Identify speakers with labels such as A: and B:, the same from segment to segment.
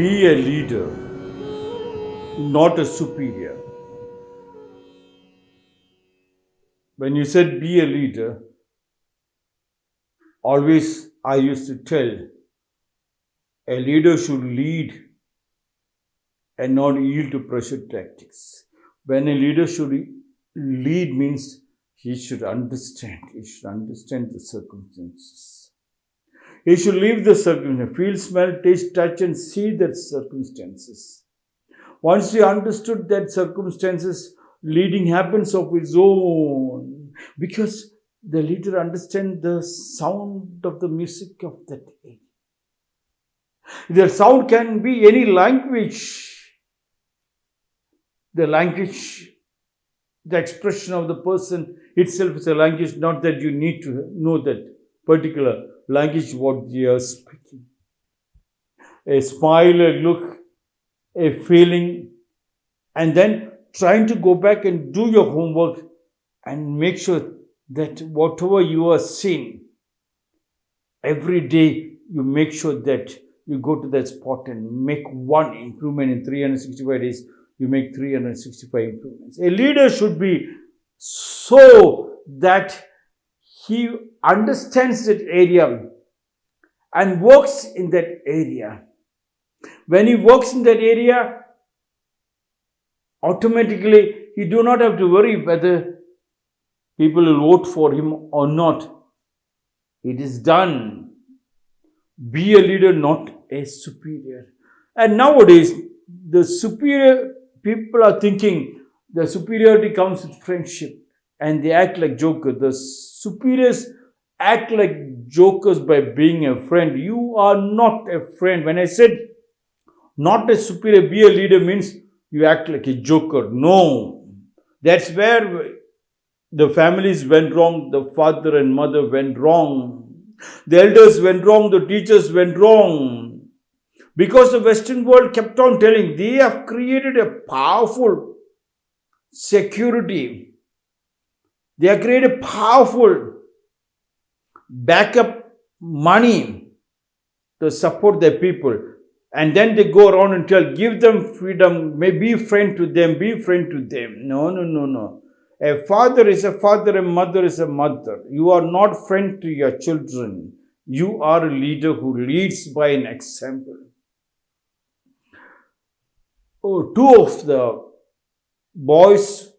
A: be a leader, not a superior. When you said be a leader, always I used to tell a leader should lead and not yield to pressure tactics. When a leader should lead means he should understand, he should understand the circumstances. He should leave the circumstances, feel, smell, taste, touch, and see the circumstances. Once he understood that circumstances, leading happens of its own because the leader understands the sound of the music of that age. The sound can be any language. The language, the expression of the person itself is a language, not that you need to know that particular language what they are speaking. A smile, a look, a feeling, and then trying to go back and do your homework and make sure that whatever you are seeing, every day you make sure that you go to that spot and make one improvement in 365 days, you make 365 improvements. A leader should be so that he understands that area and works in that area. When he works in that area, automatically he do not have to worry whether people will vote for him or not. It is done. Be a leader, not a superior. And nowadays, the superior people are thinking the superiority comes with friendship and they act like jokers. The superiors act like jokers by being a friend. You are not a friend. When I said not a superior, be a leader means you act like a joker. No. That's where the families went wrong, the father and mother went wrong. The elders went wrong, the teachers went wrong. Because the Western world kept on telling, they have created a powerful security. They have created powerful backup money to support their people. And then they go around and tell, give them freedom, may be friend to them, be friend to them. No, no, no, no. A father is a father, a mother is a mother. You are not friend to your children. You are a leader who leads by an example. Oh, two of the boys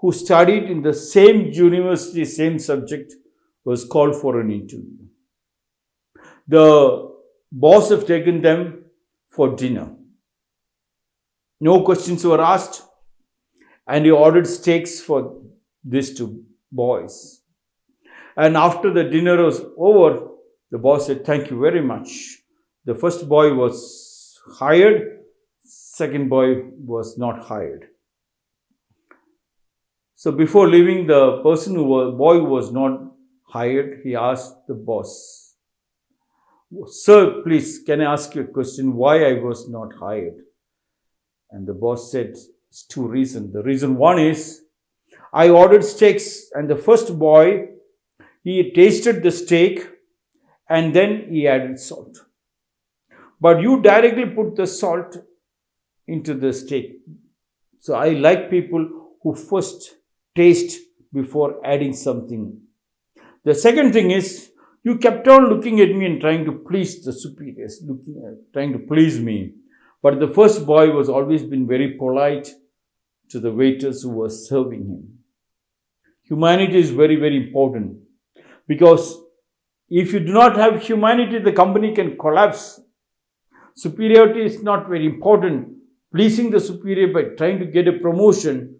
A: who studied in the same university, same subject, was called for an interview. The boss have taken them for dinner. No questions were asked and he ordered steaks for these two boys. And after the dinner was over, the boss said, Thank you very much. The first boy was hired, second boy was not hired. So before leaving, the person who was boy was not hired, he asked the boss, Sir, please, can I ask you a question? Why I was not hired? And the boss said, it's two reasons. The reason one is I ordered steaks, and the first boy he tasted the steak and then he added salt. But you directly put the salt into the steak. So I like people who first taste before adding something. The second thing is you kept on looking at me and trying to please the superiors, looking at, trying to please me. But the first boy was always been very polite to the waiters who were serving him. Humanity is very, very important because if you do not have humanity, the company can collapse. Superiority is not very important. Pleasing the superior by trying to get a promotion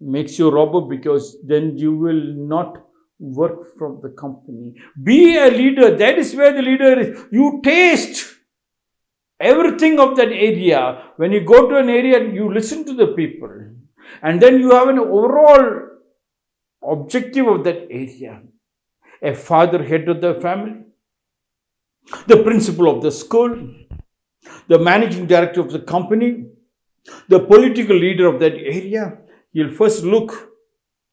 A: makes you robber because then you will not work from the company. Be a leader. That is where the leader is. You taste everything of that area. When you go to an area, you listen to the people. And then you have an overall objective of that area. A father, head of the family, the principal of the school, the managing director of the company, the political leader of that area. He'll first look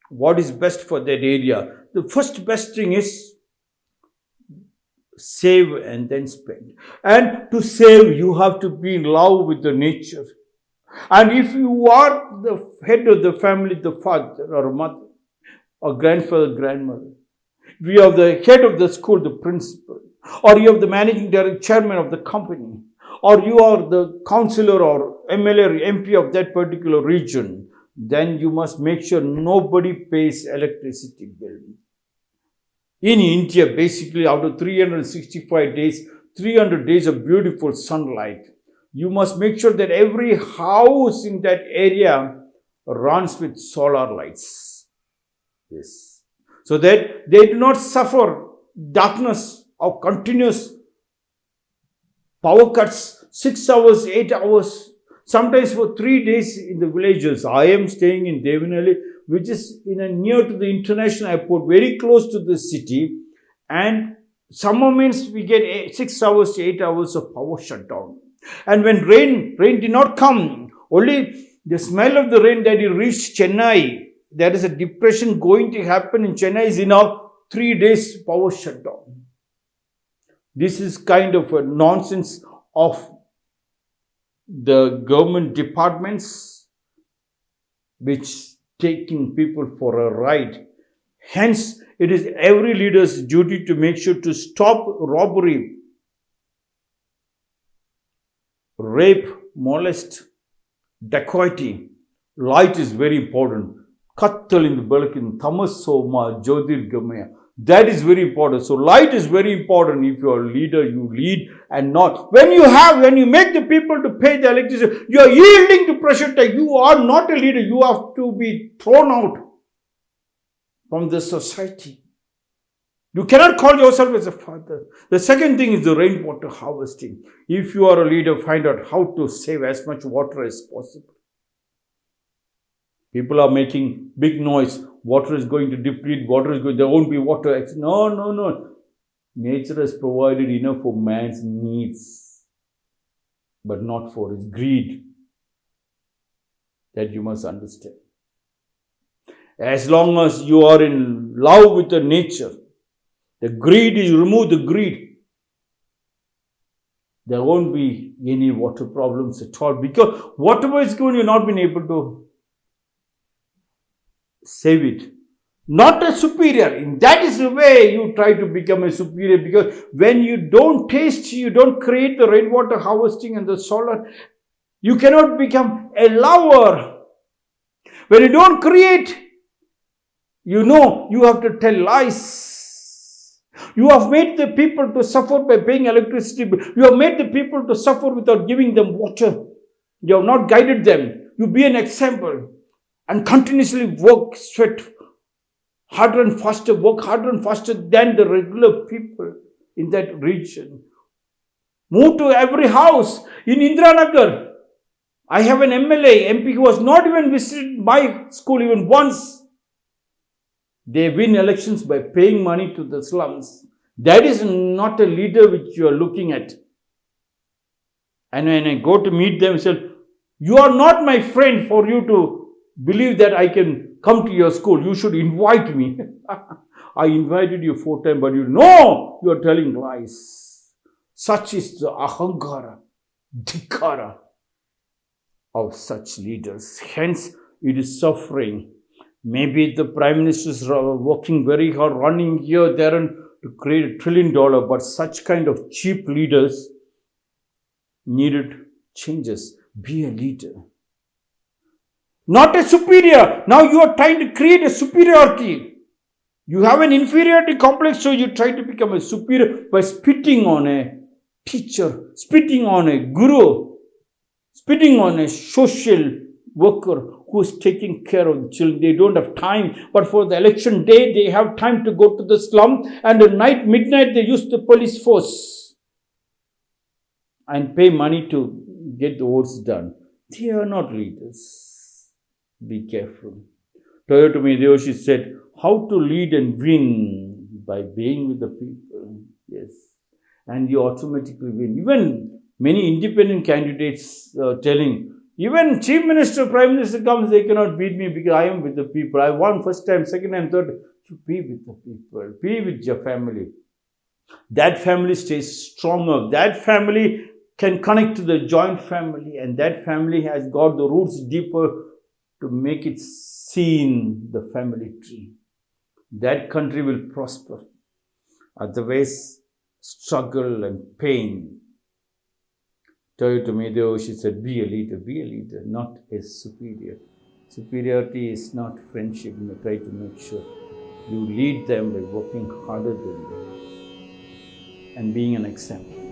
A: what is best for that area. The first best thing is save and then spend. And to save, you have to be in love with the nature. And if you are the head of the family, the father or mother, or grandfather, grandmother, if you are the head of the school, the principal, or you are the managing director, chairman of the company, or you are the councillor or MLA MP of that particular region, then you must make sure nobody pays electricity bill. In India, basically out of 365 days, 300 days of beautiful sunlight, you must make sure that every house in that area runs with solar lights. Yes. So that they do not suffer darkness of continuous power cuts, six hours, eight hours, sometimes for three days in the villages. I am staying in Devanahalli, which is in a near to the international airport, very close to the city. And summer means we get eight, six hours to eight hours of power shutdown. And when rain, rain did not come, only the smell of the rain that it reached Chennai, there is a depression going to happen in Chennai is enough, three days power shutdown. This is kind of a nonsense of the government departments which taking people for a ride. Hence, it is every leader's duty to make sure to stop robbery, rape, molest, dacoity. Light is very important. Balakin, Tamasoma, Jyotir Gamaya. That is very important. So light is very important. If you are a leader, you lead and not. When you have, when you make the people to pay the electricity, you are yielding to pressure tag. You are not a leader. You have to be thrown out from the society. You cannot call yourself as a father. The second thing is the rainwater harvesting. If you are a leader, find out how to save as much water as possible. People are making big noise. Water is going to deplete. Water is going. There won't be water. No, no, no. Nature has provided enough for man's needs, but not for his greed. That you must understand. As long as you are in love with the nature, the greed is remove the greed. There won't be any water problems at all because whatever is going, you're not been able to save it. Not a superior. And that is the way you try to become a superior because when you don't taste, you don't create the rainwater harvesting and the solar, you cannot become a lover. When you don't create, you know you have to tell lies. You have made the people to suffer by paying electricity. You have made the people to suffer without giving them water. You have not guided them. You be an example and continuously work, sweat harder and faster, work harder and faster than the regular people in that region. Move to every house in Indiranagar. I have an MLA, MP who has not even visited my school even once. They win elections by paying money to the slums. That is not a leader which you are looking at. And when I go to meet them, I say, You are not my friend for you to believe that I can come to your school. You should invite me. I invited you four times, but you know you are telling lies. Such is the ahankara, dhikara of such leaders. Hence, it is suffering. Maybe the prime minister is working very hard, running here, there, and to create a trillion dollar, but such kind of cheap leaders needed changes. Be a leader not a superior. Now you are trying to create a superiority. You have an inferiority complex, so you try to become a superior by spitting on a teacher, spitting on a guru, spitting on a social worker who is taking care of the children. They don't have time, but for the election day, they have time to go to the slum, and at night, midnight, they use the police force and pay money to get the votes done. They are not leaders. Be careful. Toyotomi Hideyoshi said, How to lead and win by being with the people. Yes. And you automatically win. Even many independent candidates uh, telling, even chief minister, prime minister comes, they cannot beat me because I am with the people. I won first time, second time, third. To be with the people, be with your family. That family stays stronger. That family can connect to the joint family, and that family has got the roots deeper to make it seen the family tree. That country will prosper. Otherwise, struggle and pain. Toyotomi Hideyoshi said, be a leader, be a leader, not a superior. Superiority is not friendship. You try to make sure you lead them by working harder than them and being an example.